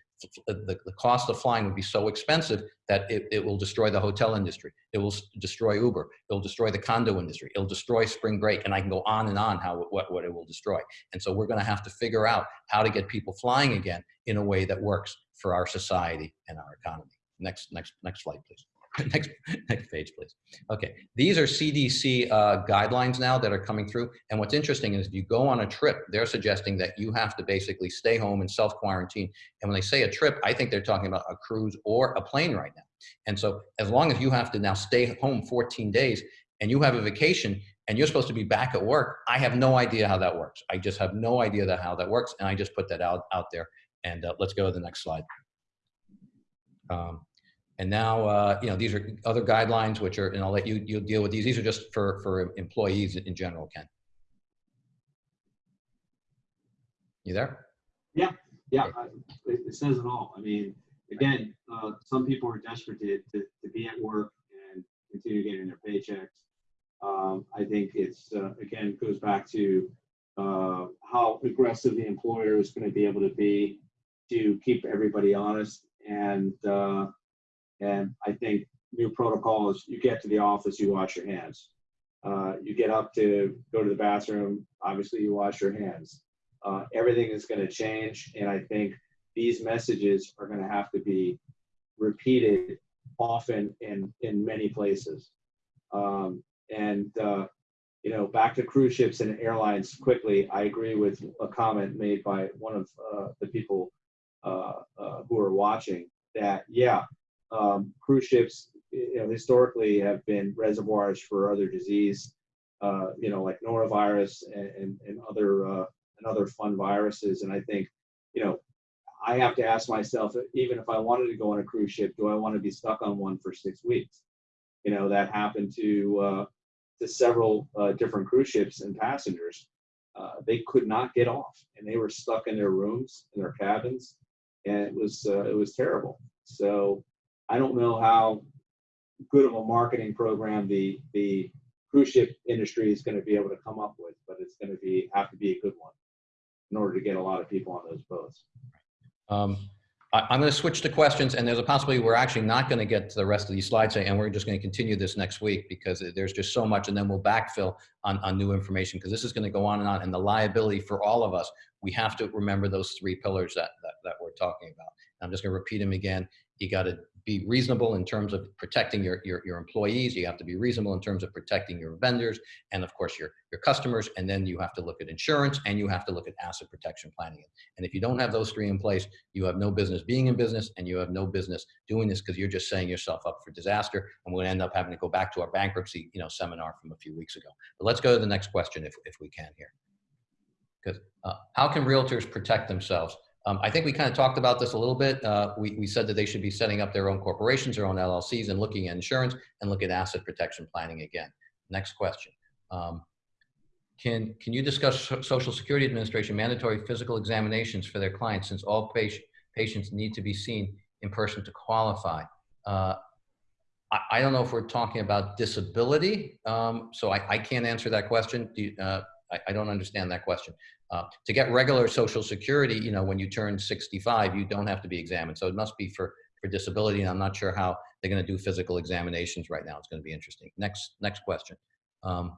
the, the cost of flying would be so expensive that it, it will destroy the hotel industry. It will destroy Uber. It'll destroy the condo industry. It'll destroy spring break. And I can go on and on how, what, what it will destroy. And so we're going to have to figure out how to get people flying again in a way that works for our society and our economy. Next, next, next slide, please. next, next page, please. Okay, these are CDC uh, guidelines now that are coming through. And what's interesting is if you go on a trip, they're suggesting that you have to basically stay home and self-quarantine. And when they say a trip, I think they're talking about a cruise or a plane right now. And so as long as you have to now stay home 14 days and you have a vacation and you're supposed to be back at work, I have no idea how that works. I just have no idea that how that works. And I just put that out, out there. And uh, let's go to the next slide. Um, and now, uh, you know, these are other guidelines, which are, and I'll let you, you deal with these. These are just for, for employees in general, Ken. You there? Yeah, I- it, it says it all. I mean, again, uh, some people are desperate to, to, to be at work and continue getting their paychecks. Um, I think it's, uh, again, goes back to, uh, how aggressive the employer is gonna be able to be to keep everybody honest and, uh, and I think new protocols, you get to the office, you wash your hands. Uh, you get up to go to the bathroom, obviously you wash your hands uh, everything is going to change. And I think these messages are going to have to be repeated often in, in many places. Um, and, uh, you know, back to cruise ships and airlines quickly, I agree with a comment made by one of uh, the people uh, uh, who are watching that, yeah, um, cruise ships, you know, historically have been reservoirs for other disease, uh, you know, like norovirus and, and, and other uh, and other fun viruses. And I think, you know, I have to ask myself, even if I wanted to go on a cruise ship, do I want to be stuck on one for six weeks? You know, that happened to uh, to several uh, different cruise ships and passengers. Uh, they could not get off, and they were stuck in their rooms, in their cabins, and it was uh, it was terrible. So I don't know how good of a marketing program the the cruise ship industry is going to be able to come up with, but it's going to be have to be a good one in order to get a lot of people on those boats. Um, I, I'm going to switch to questions, and there's a possibility we're actually not going to get to the rest of these slides, and we're just going to continue this next week because there's just so much, and then we'll backfill on, on new information because this is going to go on and on, and the liability for all of us, we have to remember those three pillars that, that, that we're talking about. I'm just going to repeat them again. You got to be reasonable in terms of protecting your, your, your employees. You have to be reasonable in terms of protecting your vendors and of course your, your customers. And then you have to look at insurance and you have to look at asset protection planning. And if you don't have those three in place, you have no business being in business and you have no business doing this because you're just setting yourself up for disaster. And we'll end up having to go back to our bankruptcy you know, seminar from a few weeks ago. But let's go to the next question if, if we can here. Because uh, how can realtors protect themselves? Um, I think we kind of talked about this a little bit. Uh, we, we said that they should be setting up their own corporations, their own LLCs, and looking at insurance and look at asset protection planning again. Next question. Um, can, can you discuss Social Security Administration mandatory physical examinations for their clients since all patient, patients need to be seen in person to qualify? Uh, I, I don't know if we're talking about disability, um, so I, I can't answer that question. Do you, uh, I, I don't understand that question. Uh, to get regular social security, you know, when you turn 65, you don't have to be examined. So it must be for, for disability. And I'm not sure how they're going to do physical examinations right now. It's going to be interesting. Next, next question. Um,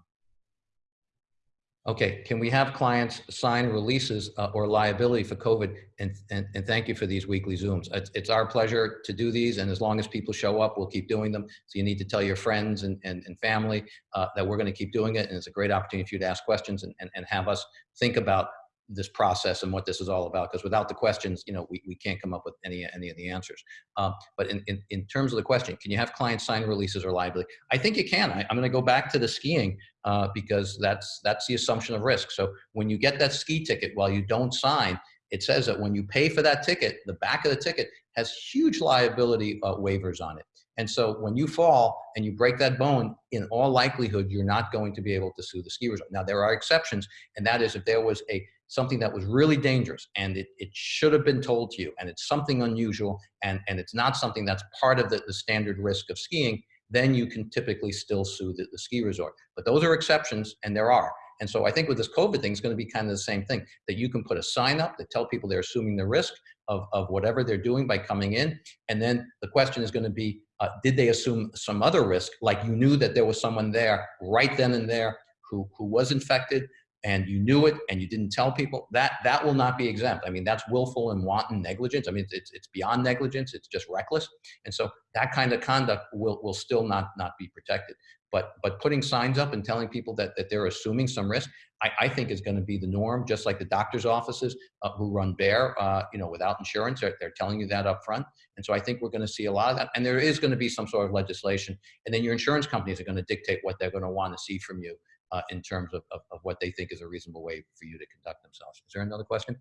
okay. Can we have clients sign releases uh, or liability for COVID? And, and, and thank you for these weekly Zooms. It's, it's our pleasure to do these. And as long as people show up, we'll keep doing them. So you need to tell your friends and, and, and family uh, that we're going to keep doing it. And it's a great opportunity for you to ask questions and, and, and have us think about this process and what this is all about because without the questions you know we, we can't come up with any any of the answers. Um, but in, in in terms of the question can you have clients sign releases or liability? I think you can. I, i'm going to go back to the skiing uh, because that's that's the assumption of risk. So when you get that ski ticket while you don't sign it says that when you pay for that ticket the back of the ticket has huge liability uh, waivers on it. And so when you fall and you break that bone, in all likelihood, you're not going to be able to sue the ski resort. Now, there are exceptions, and that is if there was a something that was really dangerous and it, it should have been told to you and it's something unusual and, and it's not something that's part of the, the standard risk of skiing, then you can typically still sue the, the ski resort. But those are exceptions, and there are. And so I think with this COVID thing, it's going to be kind of the same thing, that you can put a sign up that tell people they're assuming the risk, of, of whatever they're doing by coming in. And then the question is going to be, uh, did they assume some other risk? Like you knew that there was someone there right then and there who, who was infected and you knew it and you didn't tell people that that will not be exempt. I mean, that's willful and wanton negligence. I mean, it's, it's beyond negligence. It's just reckless. And so that kind of conduct will, will still not, not be protected. But, but putting signs up and telling people that, that they're assuming some risk, I, I think is going to be the norm, just like the doctor's offices uh, who run bare, uh, you know, without insurance, they're, they're telling you that up front. And so I think we're going to see a lot of that. And there is going to be some sort of legislation. And then your insurance companies are going to dictate what they're going to want to see from you uh, in terms of, of, of, what they think is a reasonable way for you to conduct themselves. Is there another question?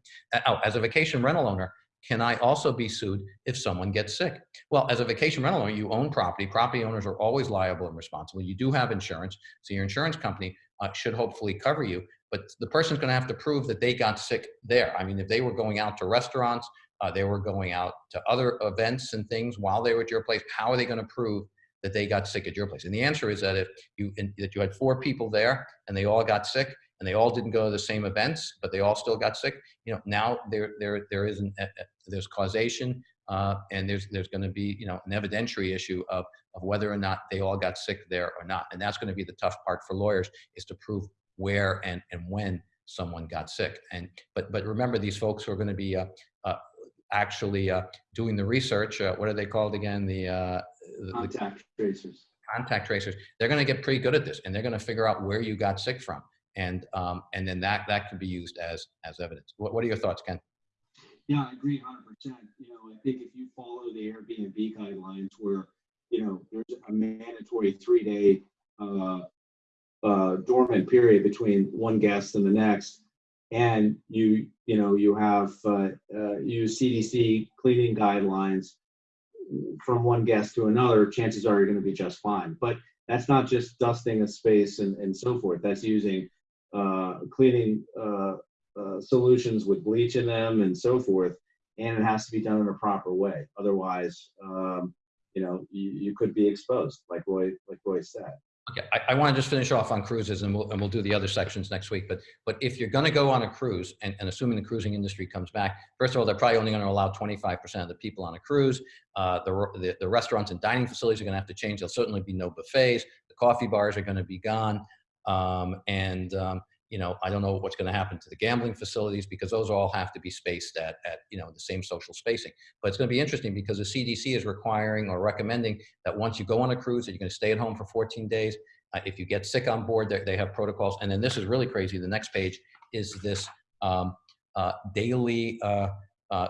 Oh, as a vacation rental owner, can I also be sued if someone gets sick? Well, as a vacation rental owner, you own property. Property owners are always liable and responsible. You do have insurance, so your insurance company uh, should hopefully cover you. But the person's going to have to prove that they got sick there. I mean, if they were going out to restaurants, uh, they were going out to other events and things while they were at your place, how are they going to prove that they got sick at your place? And the answer is that if you in, that you had four people there and they all got sick and they all didn't go to the same events, but they all still got sick. You know, now there there there is an, uh, there's causation uh, and there's there's going to be you know an evidentiary issue of of whether or not they all got sick there or not, and that's going to be the tough part for lawyers is to prove where and and when someone got sick. And but but remember, these folks who are going to be uh, uh, actually uh, doing the research. Uh, what are they called again? The, uh, the Contact tracers. contact tracers. They're going to get pretty good at this, and they're going to figure out where you got sick from, and um, and then that that can be used as as evidence. What, what are your thoughts, Ken? Yeah, I agree 100%. You know, I think if you follow the Airbnb guidelines where, you know, there's a mandatory three day uh, uh, dormant period between one guest and the next, and you, you know, you have uh, uh, use CDC cleaning guidelines from one guest to another, chances are you're going to be just fine. But that's not just dusting a space and, and so forth. That's using uh, cleaning uh, uh, solutions with bleach in them and so forth, and it has to be done in a proper way. Otherwise, um, you know, you, you could be exposed, like Roy, like Roy said. Okay, I, I want to just finish off on cruises, and we'll and we'll do the other sections next week. But but if you're going to go on a cruise, and, and assuming the cruising industry comes back, first of all, they're probably only going to allow 25% of the people on a cruise. Uh, the, the the restaurants and dining facilities are going to have to change. There'll certainly be no buffets. The coffee bars are going to be gone, um, and um, you know, I don't know what's going to happen to the gambling facilities because those all have to be spaced at, at, you know, the same social spacing. But it's going to be interesting because the CDC is requiring or recommending that once you go on a cruise that you're going to stay at home for 14 days. Uh, if you get sick on board, they have protocols. And then this is really crazy. The next page is this um, uh, daily uh, uh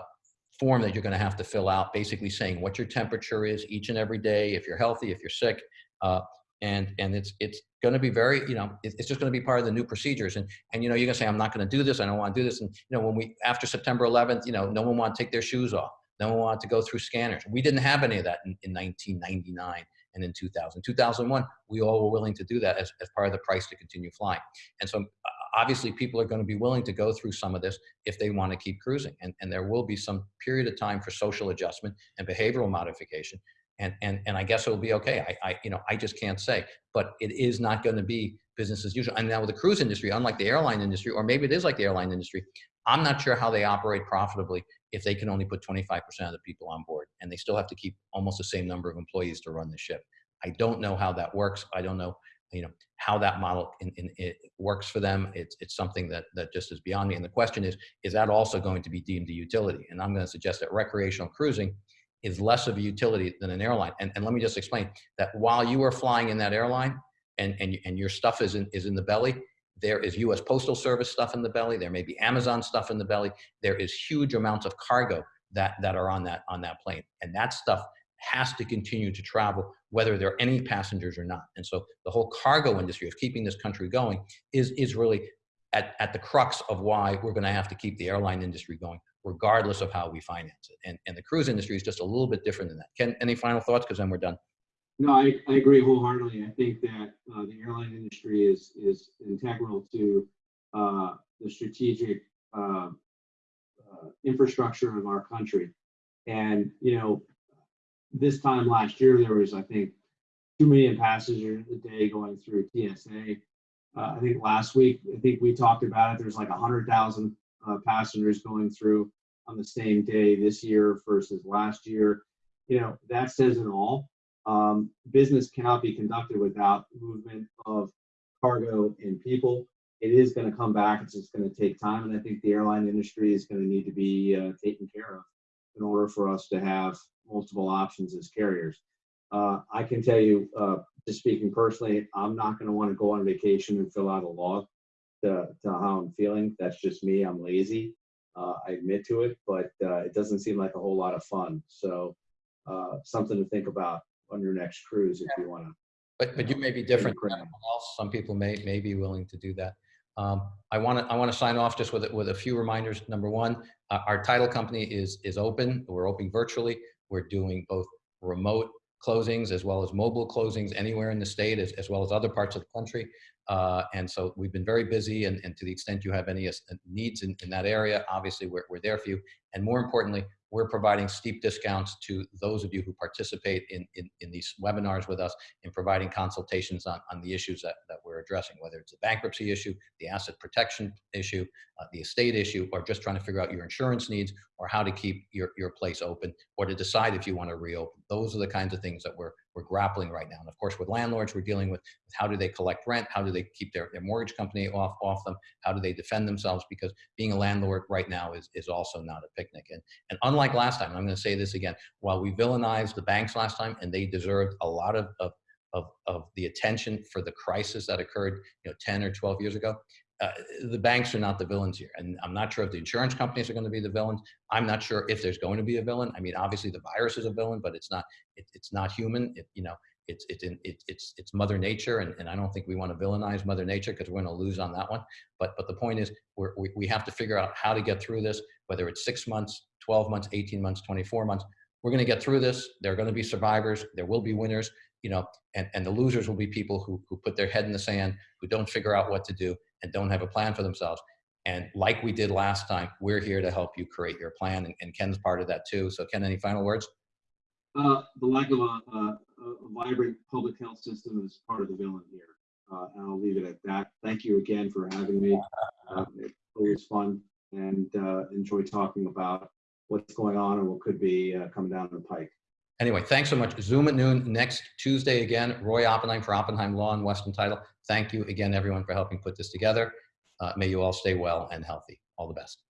form that you're going to have to fill out, basically saying what your temperature is each and every day, if you're healthy, if you're sick, uh, and and it's it's going to be very you know it's just going to be part of the new procedures. And and you know you're going to say i'm not going to do this. I don't want to do this. And you know when we after september 11th you know no one wanted to take their shoes off. No one wanted to go through scanners. We didn't have any of that in, in 1999 and in 2000 2001 we all were willing to do that as, as part of the price to continue flying. And so uh, obviously people are going to be willing to go through some of this if they want to keep cruising. And, and there will be some period of time for social adjustment and behavioral modification and and and I guess it'll be okay. I, I you know I just can't say, but it is not going to be business as usual. And now with the cruise industry, unlike the airline industry, or maybe it is like the airline industry, I'm not sure how they operate profitably if they can only put 25% of the people on board, and they still have to keep almost the same number of employees to run the ship. I don't know how that works. I don't know you know how that model in, in, it works for them it's it's something that that just is beyond me and the question is is that also going to be deemed a utility and i'm going to suggest that recreational cruising is less of a utility than an airline. And, and let me just explain that while you are flying in that airline and, and, and your stuff is in, is in the belly, there is US Postal Service stuff in the belly. There may be Amazon stuff in the belly. There is huge amounts of cargo that, that are on that, on that plane. And that stuff has to continue to travel, whether there are any passengers or not. And so the whole cargo industry of keeping this country going is, is really at, at the crux of why we're going to have to keep the airline industry going regardless of how we finance it. And, and the cruise industry is just a little bit different than that. Ken, any final thoughts? Because then we're done. No, I, I agree wholeheartedly. I think that uh, the airline industry is is integral to uh, the strategic uh, uh infrastructure of our country. And you know, this time last year there was I think two million passengers a day going through TSA. Uh, I think last week I think we talked about it. There's like a hundred thousand uh, passengers going through on the same day this year versus last year. You know, that says it all. Um, business cannot be conducted without movement of cargo and people. It is going to come back. It's just going to take time. And I think the airline industry is going to need to be uh, taken care of in order for us to have multiple options as carriers. Uh, I can tell you, uh, just speaking personally, I'm not going to want to go on vacation and fill out a log to, to how I'm feeling. That's just me. I'm lazy. Uh, I admit to it, but uh, it doesn't seem like a whole lot of fun. So uh, something to think about on your next cruise if you want to. But, but you may be different than everyone else. Some people may, may be willing to do that. Um, I want to, I want to sign off just with, a- with a few reminders. Number one, uh, our title company is, is open. We're open virtually. We're doing both remote closings as well as mobile closings anywhere in the state as, as well as other parts of the country. Uh, and so we've been very busy and, and to the extent you have any uh, needs in, in that area, obviously we're, we're there for you. And more importantly, we're providing steep discounts to those of you who participate in, in, in these webinars with us in providing consultations on, on the issues that, that we're addressing, whether it's a bankruptcy issue, the asset protection issue, uh, the estate issue, or just trying to figure out your insurance needs or how to keep your, your place open or to decide if you want to reopen. Those are the kinds of things that we're, we're grappling right now. And of course, with landlords, we're dealing with how do they collect rent? How do they keep their, their mortgage company off, off them? How do they defend themselves? Because being a landlord right now is, is also not a picnic. And, and unlike last time, I'm going to say this again, while we villainized the banks last time and they deserved a lot of, of, of, of the attention for the crisis that occurred, you know, 10 or 12 years ago, uh, the banks are not the villains here. And I'm not sure if the insurance companies are going to be the villains. I'm not sure if there's going to be a villain. I mean, obviously the virus is a villain, but it's not, it, it's not human. It, you know, it's, it's, in, it, it's, it's mother nature. And, and I don't think we want to villainize mother nature because we're going to lose on that one. But, but the point is we're, we, we have to figure out how to get through this, whether it's six months, 12 months, 18 months, 24 months. We're going to get through this. There are going to be survivors. There will be winners, you know, and, and the losers will be people who, who put their head in the sand, who don't figure out what to do and don't have a plan for themselves. And like we did last time, we're here to help you create your plan. And, and Ken's part of that too. So Ken, any final words? Uh, the lack of a, a, a vibrant public health system is part of the villain here. Uh, and I'll leave it at that. Thank you again for having me. Uh, it's always fun and uh, enjoy talking about what's going on and what could be uh, coming down the pike. Anyway, thanks so much. Zoom at noon next Tuesday again. Roy Oppenheim for Oppenheim Law and Western Title. Thank you again, everyone, for helping put this together. Uh, may you all stay well and healthy. All the best.